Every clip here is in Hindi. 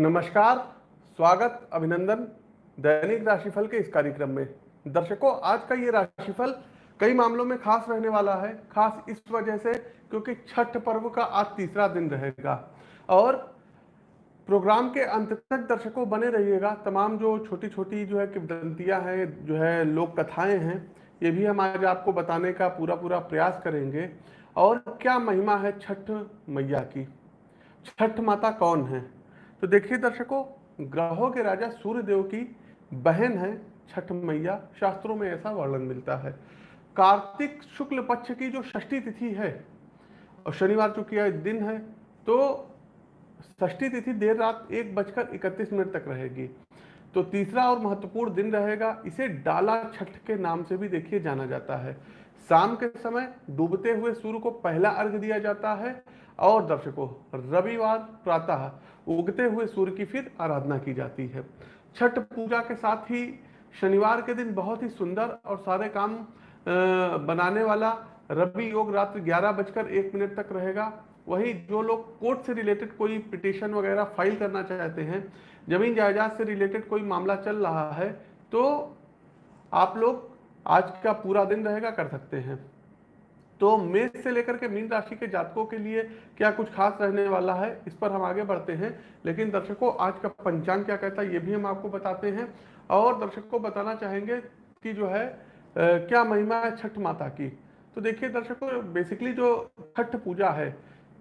नमस्कार, स्वागत, अभिनंदन दैनिक राशिफल के इस कार्यक्रम में। दर्शकों, आज का ये राशिफल कई मामलों में खास रहने वाला है, खास इस वजह से क्योंकि छठ पर्व का आज तीसरा दिन रहेगा। और प्रोग्राम के अंत तक दर्शकों बने रहिएगा। तमाम जो छोटी छोटी जो है किवदंतियाँ हैं, जो है लोक कथाएँ हैं, ये भी हम आज आपको बताने का पूरा पूरा प्रयास करेंगे। और क्या महिमा है छठ मैया की? छठ माता कौन है? तो देखिए दर्शकों, ग्रहों के राजा सूर्य देव की बहन है छठ मैया। शास्त्रों में ऐसा वर्णन मिलता है। कार्तिक शुक्ल पक्ष की जो षष्ठी तिथि है, और शनिवार चूँकि दिन है तो षष्ठी तिथि देर रात एक बजकर इकतीस मिनट तक रहेगी। तो तीसरा और महत्वपूर्ण दिन रहेगा, इसे डाला छठ के नाम से भी देखिए जाना जाता है। शाम के समय डूबते हुए सूर्य को पहला अर्घ दिया जाता है, और दर्शकों, रविवार प्रातः उगते हुए सूर्य की फिर आराधना की जाती है। छठ पूजा के साथ ही शनिवार के दिन बहुत ही सुंदर और सारे काम बनाने वाला रवि योग रात्रि ग्यारह बजकर एक मिनट तक रहेगा। वही जो लोग कोर्ट से रिलेटेड कोई पिटिशन वगैरह फ़ाइल करना चाहते हैं, ज़मीन जायदाद से रिलेटेड कोई मामला चल रहा है तो आप लोग आज का पूरा दिन रहेगा कर सकते हैं। तो मेष से लेकर के मीन राशि के जातकों के लिए क्या कुछ खास रहने वाला है? इस पर हम आगे बढ़ते हैं। लेकिन दर्शकों, आज का पंचांग क्या कहता है, ये भी हम आपको बताते हैं। और दर्शक को बताना चाहेंगे कि जो है क्या महिमा है छठ माता की? तो देखिए दर्शकों बेसिकली जो छठ पूजा है,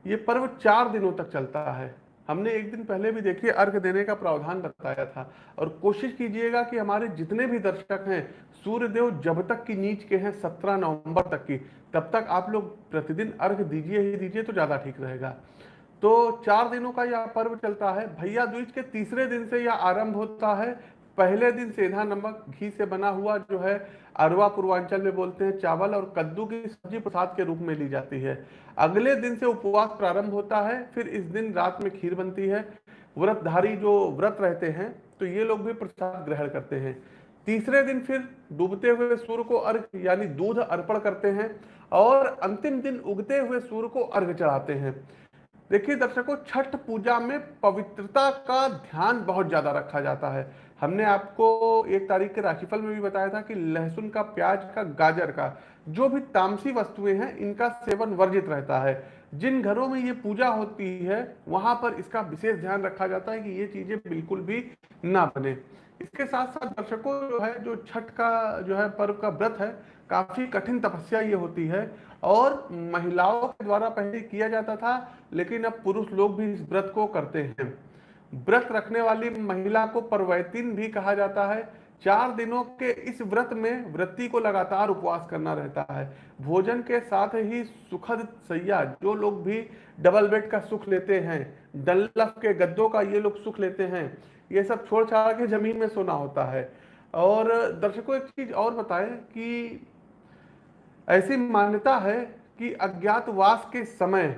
ये पर्व चार दिनों तक चलता है। हमने एक दिन पहले भी देखिए अर्घ देने का प्रावधान बताया था। और कोशिश कीजिएगा कि हमारे जितने भी दर्शक हैं, सूर्यदेव जब तक की नीच के हैं, सत्रह नवंबर तक की। तब तक आप लोग प्रतिदिन अर्घ दीजिए ही दीजिए तो ज़्यादा ठीक रहेगा। तो चार दिनों का यह पर्व चलता है। भैया दूज के तीसरे दिन से यह आरंभ होता है। पहले दिन सेधा नमक घी से बना हुआ जो है, अरवा पूर्वांचल में बोलते हैं, चावल और कद्दू की सब्ज़ी प्रसाद के रूप में ली जाती है। अगले दिन से उपवास प्रारंभ होता है, फिर इस दिन रात में खीर बनती है। व्रतधारी जो व्रत रहते हैं तो ये लोग भी प्रसाद ग्रहण करते हैं। तीसरे दिन फिर डूबते हुए सूर्य को अर्घ, यानी दूध अर्पण करते हैं और अंतिम दिन उगते हुए सूर्य को अर्घ चढ़ाते हैं। देखिए दर्शकों, छठ पूजा में पवित्रता का ध्यान बहुत ज़्यादा रखा जाता है। हमने आपको एक तारीख के राशिफल में भी बताया था कि लहसुन का, प्याज का, गाजर का, जो भी तामसी वस्तुएँ हैं, इनका सेवन वर्जित रहता है। जिन घरों में ये पूजा होती है, वहाँ पर इसका विशेष ध्यान रखा जाता है कि ये चीज़ें बिल्कुल भी ना बने। इसके साथ साथ दर्शकों जो है, जो छठ का, जो है, पर्व का व्रत है, काफ़ी कठिन तपस्या ये होती है और महिलाओं के द्वारा पहले किया जाता था, लेकिन अब पुरुष लोग भी इस व्रत को करते हैं। व्रत रखने वाली महिला को परवैतीन भी कहा जाता है चार दिनों के इस व्रत में व्रती को लगातार उपवास करना रहता है। भोजन के साथ ही सुखद सैया, जो लोग भी डबल बेड का सुख लेते हैं डल्लफ के गद्दों का ये लोग सुख लेते हैं, ये सब छोड़ छाड़ के ज़मीन में सोना होता है। और दर्शकों, एक चीज़ और बताएँ कि ऐसी मान्यता है कि अज्ञातवास के समय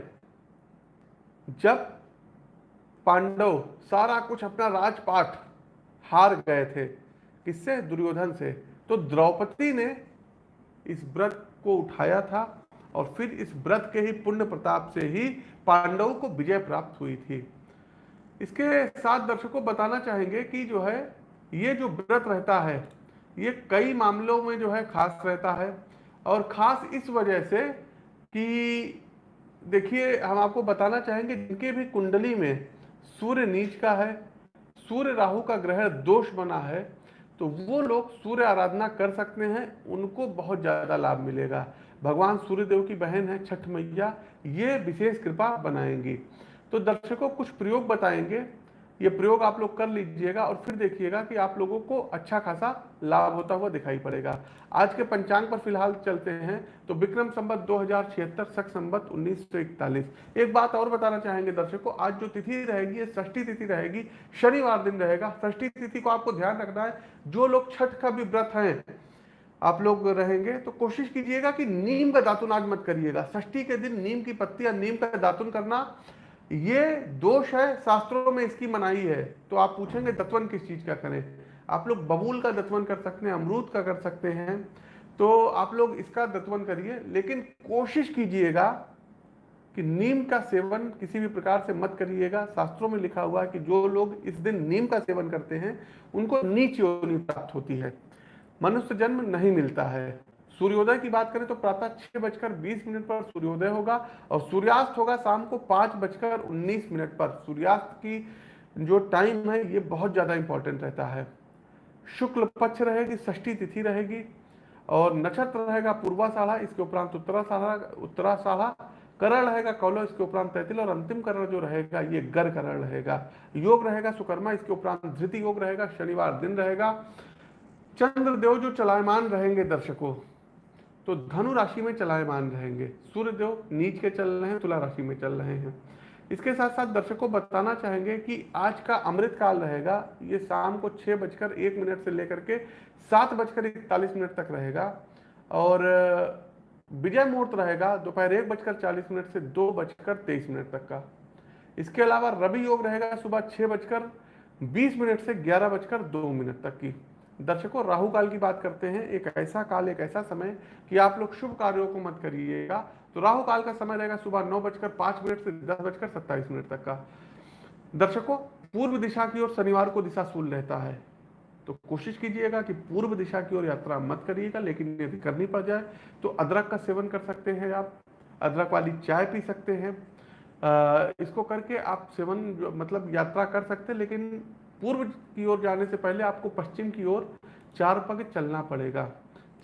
जब पांडव सारा कुछ अपना राजपाट हार गए थे किससे? दुर्योधन से। तो द्रौपदी ने इस व्रत को उठाया था और फिर इस व्रत के ही पुण्य प्रताप से ही पांडवों को विजय प्राप्त हुई थी। इसके साथ दर्शकों बताना चाहेंगे कि जो है, ये जो व्रत रहता है, ये कई मामलों में जो है खास रहता है और खास इस वजह से कि देखिए, हम आपको बताना चाहेंगे जिनके भी कुंडली में सूर्य नीच का है, सूर्य राहु का ग्रह दोष बना है तो वो लोग सूर्य आराधना कर सकते हैं, उनको बहुत ज़्यादा लाभ मिलेगा। भगवान सूर्यदेव की बहन है, छठ मैया, ये विशेष कृपा बनाएँगी। तो दर्शकों, कुछ प्रयोग बताएँगे। ये प्रयोग आप लोग कर लीजिएगा और फिर देखिएगा कि आप लोगों को अच्छा खासा लाभ होता हुआ दिखाई पड़ेगा। आज के पंचांग पर फ़िलहाल चलते हैं। तो विक्रम संबत दो हज़ार छिहत्तर, सख संबत उन्नीस एक बात और बताना चाहेंगे दर्शकों, आज जो तिथि रहेगी षष्ठी तिथि रहेगी, शनिवार दिन रहेगा। षष्ठी तिथि को आपको ध्यान रखना है। जो लोग छठ का भी व्रत है, आप लोग रहेंगे तो कोशिश कीजिएगा कि नीम का दातुन आज मत करिएगा। के दिन नीम की पत्ती या नीम का दातुन करना ये दोष है, शास्त्रों में इसकी मनाही है। तो आप पूछेंगे दत्वन किस चीज़ का करें? आप लोग बबूल का दत्वन कर सकते हैं, अमरूद का कर सकते हैं। तो आप लोग इसका दत्वन करिए, लेकिन कोशिश कीजिएगा कि नीम का सेवन किसी भी प्रकार से मत करिएगा। शास्त्रों में लिखा हुआ है कि जो लोग इस दिन नीम का सेवन करते हैं, उनको नीच योनि प्राप्त होती है। मनुष्य जन्म नहीं मिलता है। सूर्योदय की बात करें तो प्रातः छह बजकर बीस मिनट पर सूर्योदय होगा और सूर्यास्त होगा शाम को पाँच बजकर उन्नीस मिनट पर। सूर्यास्त की जो टाइम है, ये बहुत ज़्यादा इंपॉर्टेंट रहता है। शुक्ल पक्ष रहेगी, षष्ठी तिथि रहेगी और नक्षत्र रहेगा पूर्वा साढ़ा इसके उपरांत उत्तरा साढ़ा उत्तरा साढ़ा करण रहेगा कौलो इसके उपरांत तैतिल और अंतिम करण जो रहेगा, ये गर करण रहेगा। योग रहेगा सुकर्मा, इसके उपरांत धृति योग रहेगा, शनिवार दिन रहेगा। चंद्रदेव जो चलायमान रहेंगे दर्शकों तो धनु राशि में चलायमान रहेंगे। सूर्य नीच के चल रहे हैं, तुला राशि में चल रहे हैं। इसके साथ साथ दर्शकों बताना चाहेंगे कि आज का अमृत काल रहेगा। ये शाम को छह बजकर एक मिनट से लेकर के सात बजकर इकतालीस मिनट तक रहेगा। और विजय मुहूर्त रहेगा दोपहर एक बजकर चालीस मिनट से दो बजकर तेईस मिनट तक का। इसके अलावा रवि योग रहेगा सुबह छह बजकर बीस मिनट से ग्यारह बजकर दो मिनट तक की। दर्शकों, राहु काल की बात करते हैं। एक ऐसा काल, एक ऐसा समय कि आप लोग शुभ कार्यों को मत करिएगा। तो राहु काल का समय रहेगा सुबह नौ बजकर पाँच मिनट से दस बजकर सत्ताईस मिनट तक का। दर्शकों, पूर्व दिशा की ओर शनिवार को दिशा शूल रहता है। तो कोशिश कीजिएगा कि पूर्व दिशा की ओर यात्रा मत करिएगा, लेकिन यदि करनी पड़ जाए तो अदरक का सेवन कर सकते हैं आप। अदरक वाली चाय पी सकते हैं। इसको करके आप सेवन मतलब यात्रा कर सकते हैं, लेकिन पूर्व की ओर जाने से पहले आपको पश्चिम की ओर चार पग चलना पड़ेगा।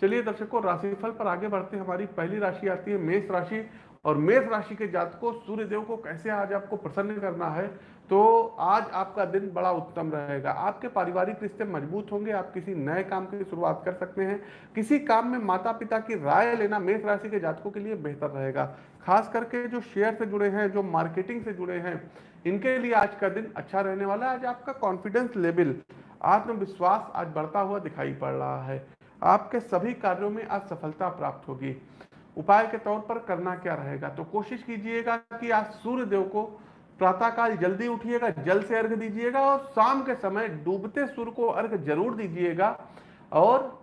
चलिए दर्शकों, राशिफल पर आगे बढ़ते हमारी पहली राशि आती है, मेष राशि। और मेष राशि के जात को सूर्य देव को कैसे आज आपको प्रसन्न करना है तो आज आपका दिन बड़ा उत्तम रहेगा। आपके पारिवारिक रिश्ते मज़बूत होंगे, आप किसी नए काम की शुरुआत कर सकते हैं। किसी काम में माता पिता की राय लेना मेष राशि के जातकों के लिए बेहतर रहेगा। खास करके जो शेयर से जुड़े हैं, जो मार्केटिंग से जुड़े हैं, इनके लिए आज का दिन अच्छा रहने वाला है। आज आपका कॉन्फिडेंस लेवल आत्मविश्वास आज बढ़ता हुआ दिखाई पड़ रहा है। आपके सभी कार्यों में आज सफलता प्राप्त होगी। उपाय के तौर पर करना क्या रहेगा? तो कोशिश कीजिएगा कि आप सूर्य देव को प्रातःकाल जल्दी उठिएगा, जल से अर्घ दीजिएगा और शाम के समय डूबते सूर्य को अर्घ ज़रूर दीजिएगा। और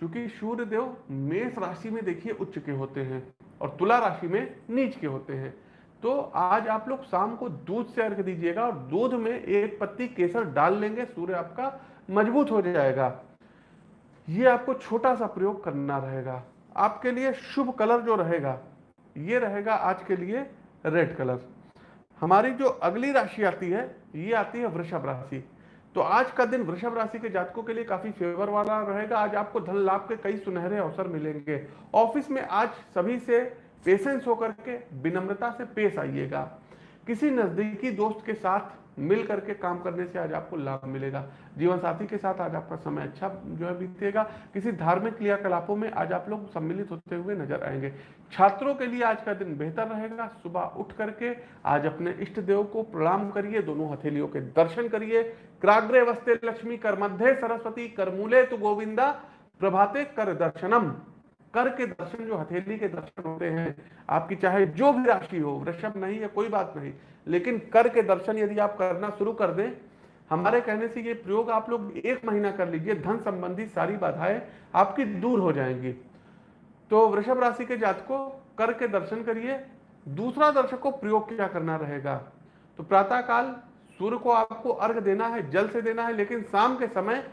चूँकि सूर्य देव मेष राशि में देखिए उच्च के होते हैं और तुला राशि में नीच के होते हैं। तो आज आप लोग शाम को दूध से अर्घ दीजिएगा और दूध में एक पत्ती केसर डाल लेंगे, सूर्य आपका मज़बूत हो जाएगा। ये आपको छोटा सा प्रयोग करना रहेगा। आपके लिए शुभ कलर जो रहेगा, ये रहेगा आज के लिए रेड कलर। हमारी जो अगली राशि आती है, ये आती है वृषभ राशि। तो आज का दिन वृषभ राशि के जातकों के लिए काफ़ी फेवर वाला रहेगा। आज आपको धन लाभ के कई सुनहरे अवसर मिलेंगे। ऑफ़िस में आज सभी से पेशेंस होकर के विनम्रता से पेश आइएगा। किसी नजदीकी दोस्त के साथ मिल करके काम करने से आज आपको लाभ मिलेगा। जीवन साथी के साथ आज आपका समय अच्छा जो है बीतेगा। किसी धार्मिक क्रियाकलापों में आज आप लोग सम्मिलित होते हुए नज़र आएँगे। छात्रों के लिए आज का दिन बेहतर रहेगा। सुबह उठ करके आज अपने इष्ट देव को प्रणाम करिए, दोनों हथेलियों के दर्शन करिए। क्राग्रे वस्ते लक्ष्मी कर मध्य सरस्वती करमूले तो गोविंदा, प्रभाते कर दर्शनम। कर के दर्शन, जो हथेली के दर्शन होते हैं, आपकी चाहे जो भी राशि हो, वृषभ नहीं है, कोई बात नहीं। लेकिन कर के दर्शन यदि आप करना शुरू कर दें, हमारे कहने से ये प्रयोग आप लोग एक महीना कर लीजिए, धन संबंधी सारी बाधाएँ आपकी दूर हो जाएँगी। तो वृषभ राशि के जात को कर के दर्शन करिए, दूसरा दर्शक को प्रयोग क्या करना रहेगा? तो प्रातः काल सूर्य को आपको अर्घ देना है, जल से देना है, लेकिन शाम के समय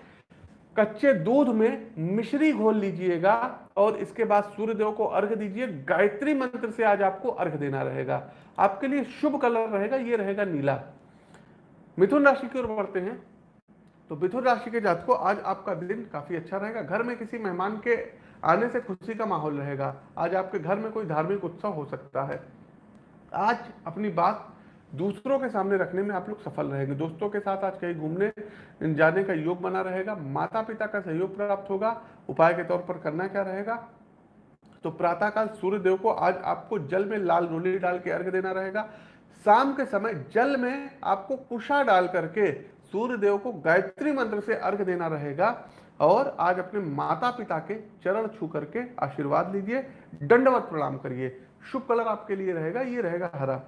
कच्चे दूध में मिश्री घोल लीजिएगा और इसके बाद सूर्य देव को अर्घ दीजिए। गायत्री मंत्र से आज आपको अर्घ देना रहेगा। आपके लिए शुभ कलर रहेगा, ये रहेगा नीला। मिथुन राशि की ओर बढ़ते हैं। तो मिथुन राशि के जात को आज आपका दिन काफ़ी अच्छा रहेगा। घर में किसी मेहमान के आने से खुशी का माहौल रहेगा। आज आपके घर में कोई धार्मिक उत्सव हो सकता है। आज अपनी बात दूसरों के सामने रखने में आप लोग सफल रहेंगे। दोस्तों के साथ आज कहीं घूमने, जाने का योग बना रहेगा माता पिता का सहयोग प्राप्त होगा, उपाय के तौर पर करना क्या रहेगा? तो प्रातःकाल सूर्य देव को आज आपको जल में लाल रोली डाल के अर्घ देना रहेगा। शाम के समय जल में आपको कुशा डाल करके सूर्य देव को गायत्री मंत्र से अर्घ देना रहेगा और आज अपने माता पिता के चरण छू करके आशीर्वाद लीजिए, दंडवत प्रणाम करिए। शुभ कलर आपके लिए रहेगा, ये रहेगा हरा।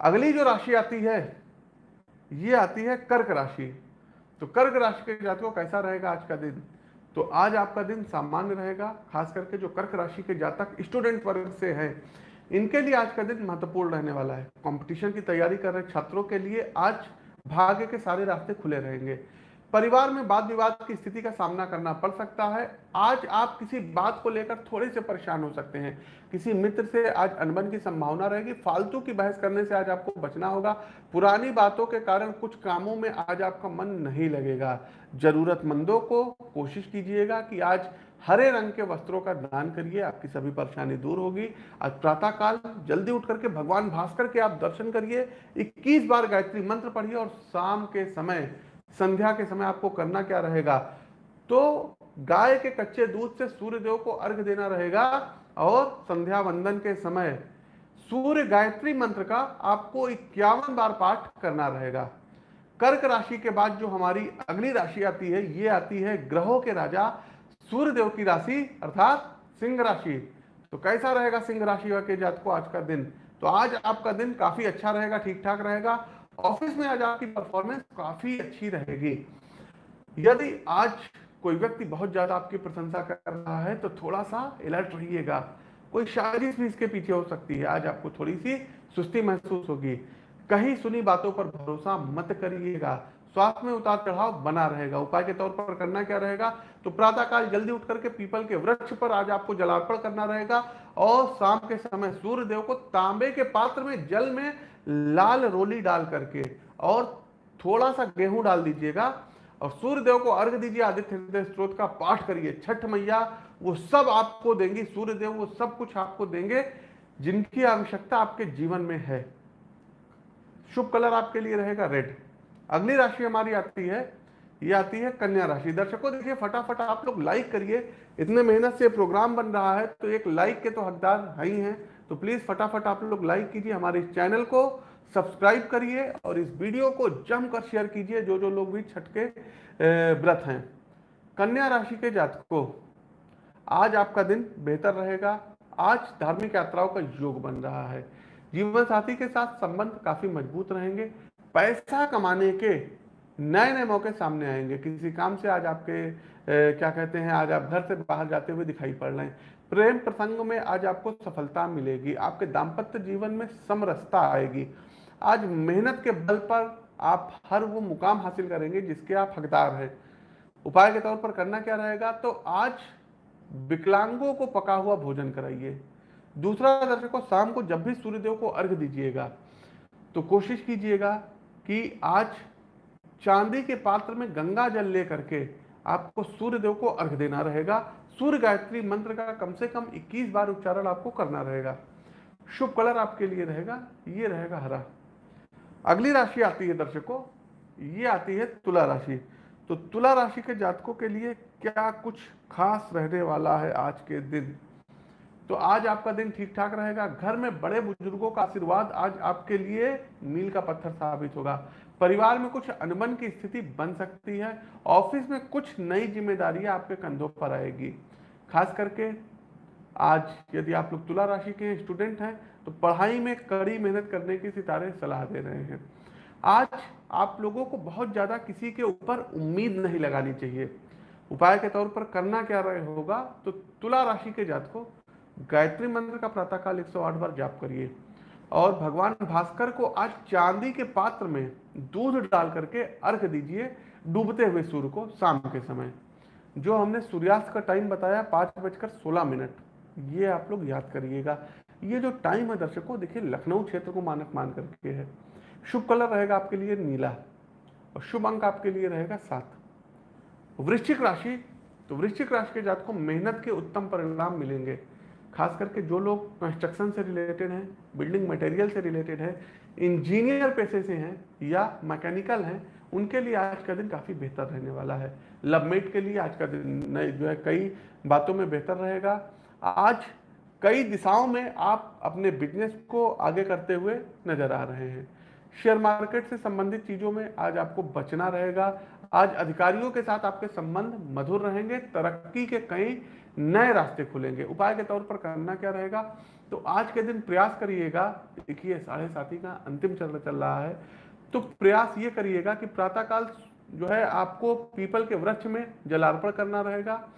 अगली जो राशि आती है, ये आती है कर्क राशि। तो कर्क राशि के जातकों कैसा रहेगा आज का दिन? तो आज आपका दिन सामान्य रहेगा, खास करके जो कर्क राशि के जातक स्टूडेंट वर्ग से हैं, इनके लिए आज का दिन महत्वपूर्ण रहने वाला है। कंपटीशन की तैयारी कर रहे छात्रों के लिए आज भाग्य के सारे रास्ते खुले रहेंगे। परिवार में वाद विवाद की स्थिति का सामना करना पड़ सकता है। आज आप किसी बात को लेकर थोड़े से परेशान हो सकते हैं। किसी मित्र से आज अनबन की संभावना रहेगी। फालतू की बहस करने से आज आपको बचना होगा। पुरानी बातों के कारण कुछ कामों में आज आपका मन नहीं लगेगा। जरूरतमंदों को कोशिश कीजिएगा कि आज हरे रंग के वस्त्रों का दान करिए। आपकी सभी परेशानी दूर होगी। आज प्रातः काल जल्दी उठ करके भगवान भास्कर के आप दर्शन करिए। 21 बार गायत्री मंत्र पढ़िए और शाम के समय संध्या के समय आपको करना क्या रहेगा? तो गाय के कच्चे दूध से सूर्य देव को अर्घ देना रहेगा और संध्या वंदन के समय सूर्य गायत्री मंत्र का आपको इक्यावन बार पाठ करना रहेगा। कर्क राशि के बाद जो हमारी अगली राशि आती है, ये आती है ग्रहों के राजा सूर्य देव की राशि अर्थात सिंह राशि। तो कैसा रहेगा सिंह राशि के जात को आज का दिन? तो आज आपका दिन काफ़ी अच्छा रहेगा ठीक ठाक रहेगा ऑफ़िस में आज आपकी परफॉर्मेंस काफ़ी अच्छी रहेगी। यदि आज कोई व्यक्ति बहुत ज़्यादा आपकी प्रशंसा कर रहा है तो थोड़ा सा अलर्ट रहिएगा। कोई साजिश भी इसके पीछे हो सकती है। आज आपको थोड़ी सी सुस्ती महसूस होगी। कहीं सुनी बातों पर भरोसा मत करिएगा। स्वास्थ्य में उतार चढ़ाव बना रहेगा। उपाय के तौर पर करना क्या रहेगा? तो प्रातः काल जल्दी उठ करके पीपल के वृक्ष पर आज आपको जलार्पण करना रहेगा और शाम के समय सूर्य देव को तांबे के पात्र में जल में लाल रोली डाल करके और थोड़ा सा गेहूँ डाल दीजिएगा और सूर्य देव को अर्घ दीजिए, आदित्य हृदय स्त्रोत का पाठ करिए। छठ मैया, वो सब आपको देंगी सूर्य देव वो सब कुछ आपको देंगे, जिनकी आवश्यकता आपके जीवन में है। शुभ कलर आपके लिए रहेगा रेड। अगली राशि हमारी आती है, ये आती है कन्या राशि। दर्शकों, देखिए, फटाफट आप लोग लाइक करिए। इतने मेहनत से प्रोग्राम बन रहा है तो एक लाइक के तो हकदार है ही हैं। तो प्लीज़ फटाफट आप लोग लाइक कीजिए हमारे इस चैनल को सब्सक्राइब करिए और इस वीडियो को जमकर शेयर कीजिए जो जो लोग भी छठ के व्रत हैं। कन्या राशि के जातकों आज आपका दिन बेहतर रहेगा। आज धार्मिक यात्राओं का योग बन रहा है। जीवन साथी के साथ संबंध काफ़ी मज़बूत रहेंगे। पैसा कमाने के नए नए मौके सामने आएँगे। किसी काम से आज आपके ए, क्या कहते हैं आज आप घर से बाहर जाते हुए दिखाई पड़ रहे हैं। प्रेम प्रसंग में आज आपको सफलता मिलेगी, आपके दाम्पत्य जीवन में समरसता आएगी। आज मेहनत के बल पर आप हर वो मुकाम हासिल करेंगे जिसके आप हकदार हैं। उपाय के तौर पर करना क्या रहेगा? तो आज विकलांगों को पका हुआ भोजन कराइए। दूसरा दर्शकों शाम को जब भी सूर्यदेव को अर्घ दीजिएगा तो कोशिश कीजिएगा कि आज चांदी के पात्र में गंगा जल लेकर के आपको सूर्यदेव को अर्घ देना रहेगा। सूर्य गायत्री मंत्र का कम से कम 21 बार उच्चारण आपको करना रहेगा। शुभ कलर आपके लिए रहेगा, ये रहेगा हरा। अगली राशि आती है दर्शकों, ये आती है तुला राशि। तो तुला राशि के जातकों के लिए क्या कुछ खास रहने वाला है आज के दिन? तो आज आपका दिन ठीक ठाक रहेगा, घर में बड़े बुज़ुर्गों का आशीर्वाद आज आपके लिए मील का पत्थर साबित होगा। परिवार में कुछ अनबन की स्थिति बन सकती है, ऑफ़िस में कुछ नई जिम्मेदारियाँ आपके कंधों पर आएगी। खास करके आज यदि आप लोग तुला राशि के स्टूडेंट हैं तो पढ़ाई में कड़ी मेहनत करने की सितारे सलाह दे रहे हैं। आज आप लोगों को बहुत ज़्यादा किसी के ऊपर उम्मीद नहीं लगानी चाहिए। उपाय के तौर पर करना क्या रहे होगा तो तुला राशि के जात को गायत्री मंत्र का प्रातःकाल 108 बार जाप करिए। और भगवान भास्कर को आज चांदी के पात्र में दूध डाल करके अर्घ दीजिए डूबते हुए सूर्य को शाम के समय। जो हमने सूर्यास्त का टाइम बताया, पाँच बजकर सोलह मिनट। ये आप लोग याद करिएगा। ये जो टाइम है दर्शकों, देखिए, लखनऊ क्षेत्र को मानक मान करके है। शुभ कलर रहेगा आपके लिए नीला और शुभ अंक आपके लिए रहेगा सात। वृश्चिक राशि तो वृश्चिक राशि के जात को मेहनत के उत्तम परिणाम मिलेंगे। खास करके जो लोग कंस्ट्रक्शन से रिलेटेड हैं बिल्डिंग मटेरियल से रिलेटेड है इंजीनियर पेशे से हैं या मैकेनिकल हैं, उनके लिए आज का दिन काफ़ी बेहतर रहने वाला है। लवमेट के लिए आज का दिन जो है, कई बातों में बेहतर रहेगा। आज कई दिशाओं में आप अपने बिज़नेस को आगे करते हुए नज़र आ रहे हैं। शेयर मार्केट से संबंधित चीज़ों में आज आपको बचना रहेगा। आज अधिकारियों के साथ आपके संबंध मधुर रहेंगे, तरक्की के कई नए रास्ते खुलेंगे। उपाय के तौर पर करना क्या रहेगा? तो आज के दिन प्रयास करिएगा। देखिए, साढ़े साथी का अंतिम चल चल रहा है। तो प्रयास ये करिएगा कि प्रातःकाल जो है आपको पीपल के वृक्ष में जलार्पण करना रहेगा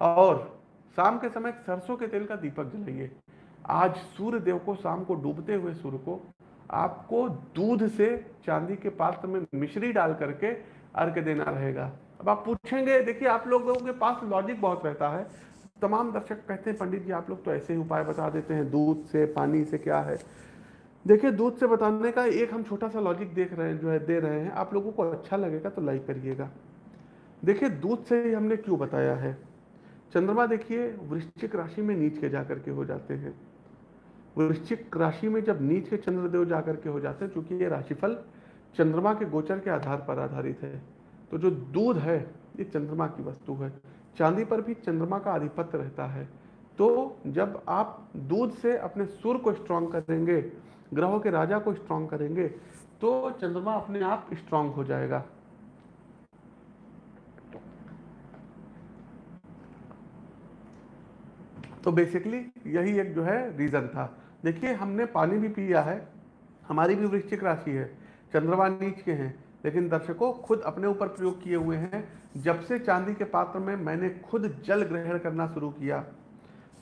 और शाम के समय सरसों के तेल का दीपक जलाइए। आज सूर्य देव को शाम को डूबते हुए सूर्य को आपको दूध से चांदी के पात्र में मिश्री डाल करके अर्घ देना रहेगा। अब आप पूछेंगे, देखिए, आप लोगों के पास लॉजिक बहुत रहता है। तमाम दर्शक कहते हैं, पंडित जी, आप लोग तो ऐसे ही उपाय बता देते हैं, दूध से, पानी से क्या है? देखिए, दूध से बताने का एक हम छोटा सा लॉजिक देख रहे हैं, जो है, दे रहे हैं। आप लोगों को अच्छा लगेगा तो लाइक करिएगा। देखिए, दूध से ही हमने क्यों बताया है? चंद्रमा देखिए, वृश्चिक राशि में नीच के जाकर के हो जाते हैं। वृश्चिक राशि में जब नीच के चंद्रदेव जाकर के हो जाते हैं क्योंकि ये राशिफल चंद्रमा के गोचर के आधार पर आधारित है तो जो दूध है, ये चंद्रमा की वस्तु है। चांदी पर भी चंद्रमा का आधिपत्य रहता है। तो जब आप दूध से अपने सुर को स्ट्रांग करेंगे, ग्रहों के राजा को स्ट्रांग करेंगे तो चंद्रमा अपने आप स्ट्रांग हो जाएगा। तो बेसिकली यही एक जो है रीजन था। देखिए, हमने पानी भी पिया है, हमारी भी वृश्चिक राशि है, चंद्रमा नीच के हैं, लेकिन दर्शकों खुद अपने ऊपर प्रयोग किए हुए हैं। जब से चांदी के पात्र में मैंने खुद जल ग्रहण करना शुरू किया,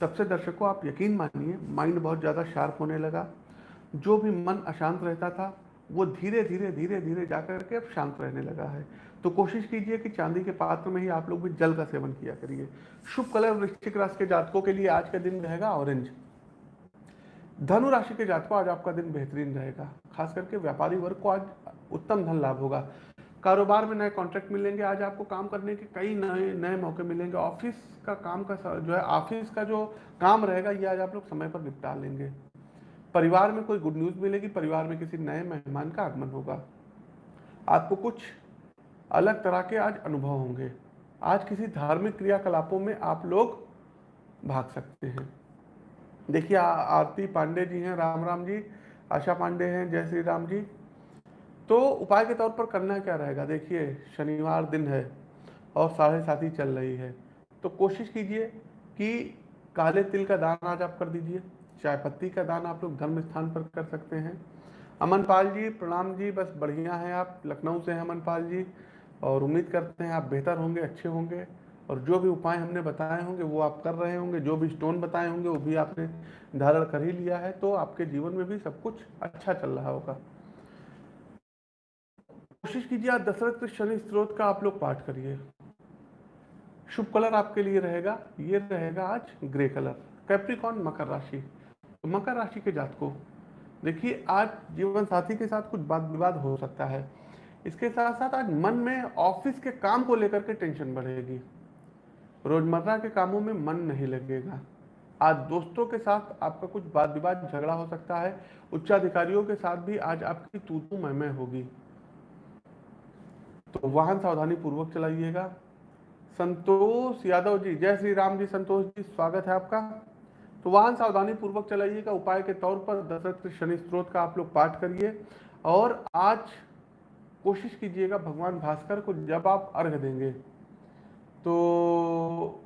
तब से दर्शकों आप यकीन मानिए, माइंड बहुत ज़्यादा शार्प होने लगा। जो भी मन अशांत रहता था, वो धीरे धीरे धीरे धीरे जाकर के अब शांत रहने लगा है। तो कोशिश कीजिए कि चांदी के पात्र में ही आप लोग भी जल का सेवन किया करिए। शुभ कलर वृश्चिक राशि के जातकों के लिए आज का दिन रहेगा ऑरेंज। धनु राशि के जातकों, आज आपका दिन बेहतरीन रहेगा। खास करके व्यापारी वर्ग को आज उत्तम धन लाभ होगा। कारोबार में नए कॉन्ट्रैक्ट मिलेंगे, आज आपको काम करने के कई नए नए मौके मिलेंगे। ऑफ़िस का काम का जो है, ऑफ़िस का जो काम रहेगा, ये आज आप लोग समय पर निपटा लेंगे। परिवार में कोई गुड न्यूज़ मिलेगी, परिवार में किसी नए मेहमान का आगमन होगा। आपको कुछ अलग तरह के आज अनुभव होंगे। आज किसी धार्मिक क्रियाकलापों में आप लोग भाग सकते हैं। देखिए आरती पांडे जी हैं, राम राम जी, आशा पांडे हैं, जय श्री राम जी। तो उपाय के तौर पर करना क्या रहेगा? देखिए, शनिवार दिन है और साढ़े सात ही चल रही है। तो कोशिश कीजिए कि काले तिल का दान आज आप कर दीजिए, चाय पत्ती का दान आप लोग धर्म स्थान पर कर सकते हैं। अमन पाल जी, प्रणाम जी, बस बढ़िया हैं आप, लखनऊ से हैं अमन पाल जी, और उम्मीद करते हैं आप बेहतर होंगे, अच्छे होंगे। और जो भी उपाय हमने बताए होंगे, वो आप कर रहे होंगे। जो भी स्टोन बताए होंगे, वो भी आपने धारण कर ही लिया है तो आपके जीवन में भी सब कुछ अच्छा चल रहा होगा। कोशिश कीजिए आज दशरथ शनि स्त्रोत का आप लोग पाठ करिए। शुभ कलर आपके लिए रहेगा, ये रहेगा आज ग्रे कलर। कैप्रिकॉन मकर राशि। तो मकर राशि के जात को देखिए, आज जीवन साथी के साथ कुछ बात विवाद हो सकता है। इसके साथ साथ आज मन में ऑफ़िस के काम को लेकर के टेंशन बढ़ेगी। रोज़मर्रा के कामों में मन नहीं लगेगा। आज दोस्तों के साथ आपका कुछ वाद विवाद झगड़ा हो सकता है। उच्चाधिकारियों के साथ भी आज आपकी तू तू मैं होगी। तो वाहन सावधानी पूर्वक चलाइएगा। संतोष यादव जी, जय श्री राम जी, संतोष जी, स्वागत है आपका। तो वाहन सावधानी पूर्वक चलाइएगा। उपाय के तौर पर दशरथ शनि स्त्रोत का आप लोग पाठ करिए। और आज कोशिश कीजिएगा भगवान भास्कर को जब आप अर्घ देंगे। तो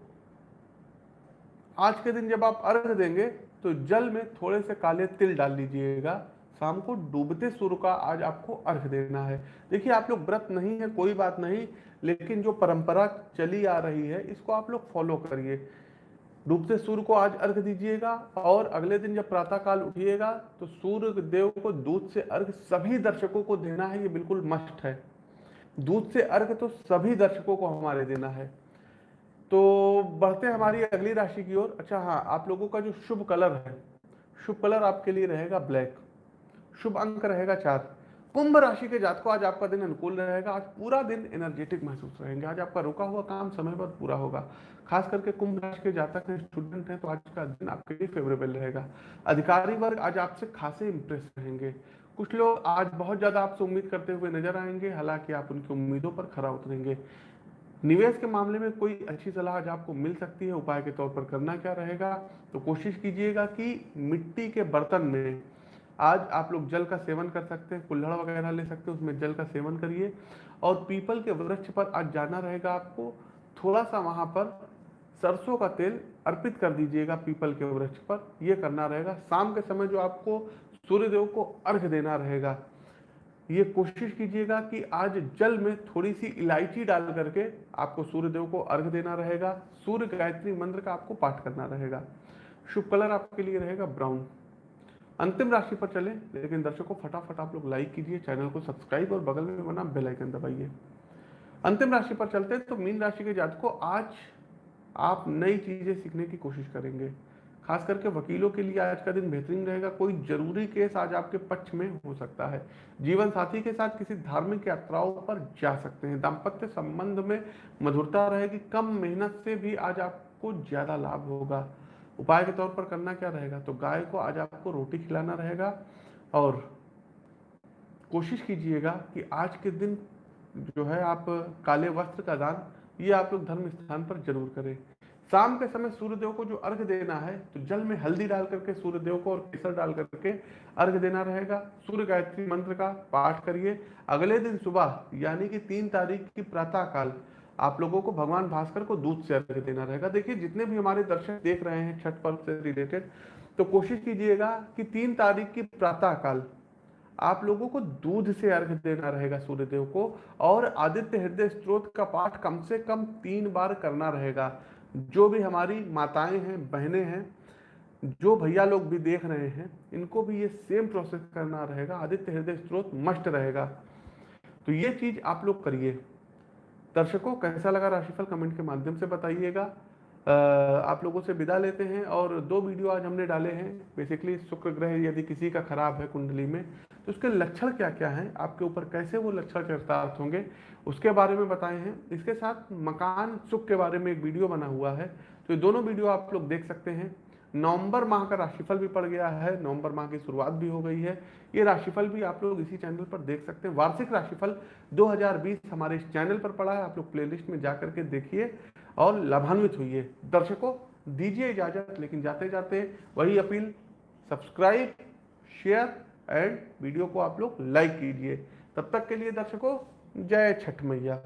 आज के दिन जब आप अर्घ देंगे तो जल में थोड़े से काले तिल डाल लीजिएगा। शाम को डूबते सूर्य का आज आपको अर्घ देना है। देखिए, आप लोग व्रत नहीं है, कोई बात नहीं, लेकिन जो परंपरा चली आ रही है, इसको आप लोग फॉलो करिए। डूबते सूर्य को आज अर्घ दीजिएगा, और अगले दिन जब प्रातः काल उठिएगा तो सूर्य देव को दूध से अर्घ सभी दर्शकों को देना है, ये बिल्कुल मस्ट है। दूध से अर्घ तो सभी दर्शकों को हमारे देना है। तो बढ़ते हैं हमारी अगली राशि की ओर। अच्छा हाँ आप लोगों का जो शुभ कलर है, शुभ कलर आपके लिए रहेगा ब्लैक, शुभ अंक रहेगा चार। कुंभ राशि के जात को आज आपका दिन अनुकूल रहेगा, आज पूरा दिन एनर्जेटिक महसूस रहेंगे। आज आपका रुका हुआ काम समय पर पूरा होगा। खास करके कुंभ राशि के जातक हैं स्टूडेंट हैं तो आज का दिन आपके लिए फेवरेबल रहेगा। अधिकारी वर्ग, आज आपसे खासे इंप्रेस रहेंगे। कुछ लोग आज बहुत ज़्यादा आपसे उम्मीद करते हुए नज़र आएँगे, हालाँकि आप उनकी उम्मीदों पर खरा उतरेंगे। निवेश के मामले में कोई अच्छी सलाह आज आपको मिल सकती है, उपाय के तौर पर करना क्या रहेगा? तो कोशिश कीजिएगा कि मिट्टी के बर्तन में आज आप लोग जल का सेवन कर सकते हैं, कुल्हड़ वगैरह ले सकते हैं, उसमें जल का सेवन करिए। और पीपल के वृक्ष पर आज जाना रहेगा आपको थोड़ा सा वहाँ पर सरसों का तेल अर्पित कर दीजिएगा पीपल के वृक्ष पर यह करना रहेगा। शाम के समय जो आपको सूर्यदेव को अर्घ देना रहेगा। ये कोशिश कीजिएगा कि आज जल में थोड़ी सी इलायची डाल करके आपको सूर्यदेव को अर्घ देना रहेगा। सूर्य गायत्री मंत्र का आपको पाठ करना रहेगा। शुभ कलर आपके लिए रहेगा ब्राउन। अंतिम राशि पर चले, लेकिन दर्शकों, फटाफट आप लोग लाइक कीजिए, चैनल को सब्सक्राइब और बगल में बना बेल आइकन दबाइए। अंतिम राशि पर चलते हैं तो मीन राशि के जातकों, आज आप नई चीज़ें सीखने की कोशिश करेंगे। खास करके वकीलों के लिए आज का दिन बेहतरीन रहेगा। कोई ज़रूरी केस आज आपके पक्ष में हो सकता है। जीवन साथी के साथ किसी धार्मिक यात्राओं पर जा सकते हैं। दाम्पत्य संबंध में मधुरता रहेगी। कम मेहनत से भी आज आपको ज़्यादा लाभ होगा। उपाय के तौर पर करना क्या रहेगा? तो गाय को आज आपको रोटी खिलाना रहेगा और कोशिश कीजिएगा कि आज के दिन जो है आप काले वस्त्र का दान ये आप लोग धर्म स्थान पर ज़रूर करें। शाम के समय सूर्यदेव को जो अर्घ देना है तो जल में हल्दी डाल करके सूर्यदेव को और केसर डाल करके अर्घ देना रहेगा। सूर्य गायत्री मंत्र का पाठ करिए। अगले दिन सुबह, यानी कि तीन तारीख की प्रातः काल आप लोगों को भगवान भास्कर को दूध से अर्घ देना रहेगा। देखिए, जितने भी हमारे दर्शक देख रहे हैं, छठ पर्व से रिलेटेड तो कोशिश कीजिएगा कि तीन तारीख की प्रातः काल आप लोगों को दूध से अर्घ देना रहेगा सूर्यदेव को, और आदित्य हृदय स्त्रोत का पाठ कम से कम तीन बार करना रहेगा। जो भी हमारी माताएँ हैं, बहनें हैं, जो भैया लोग भी देख रहे हैं, इनको भी ये सेम प्रोसेस करना रहेगा, आदित्य हृदय स्त्रोत मस्ट रहेगा। तो ये चीज़ आप लोग करिए। दर्शकों, कैसा लगा राशिफल कमेंट के माध्यम से बताइएगा। आप लोगों से विदा लेते हैं और दो वीडियो आज हमने डाले हैं। बेसिकली शुक्र ग्रह यदि किसी का खराब है कुंडली में तो उसके लक्षण क्या क्या हैं? आपके ऊपर कैसे वो लक्षण चरितार्थ होंगे? उसके बारे में बताए हैं। इसके साथ मकान सुख के बारे में एक वीडियो बना हुआ है। तो ये दोनों वीडियो आप लोग देख सकते हैं। नवंबर माह का राशिफल भी पड़ गया है। नवंबर माह की शुरुआत भी हो गई है। ये राशिफल भी आप लोग इसी चैनल पर देख सकते हैं। वार्षिक राशिफल 2020 हमारे इस चैनल पर पड़ा है। आप लोग प्लेलिस्ट में जा करके देखिए। और लाभान्वित हुई दर्शकों, दीजिए इजाज़त, लेकिन जाते जाते वही appeal, subscribe, share and video को आप लोग लाइक कीजिए। तब तक के लिए दर्शकों, जय छठ मैया।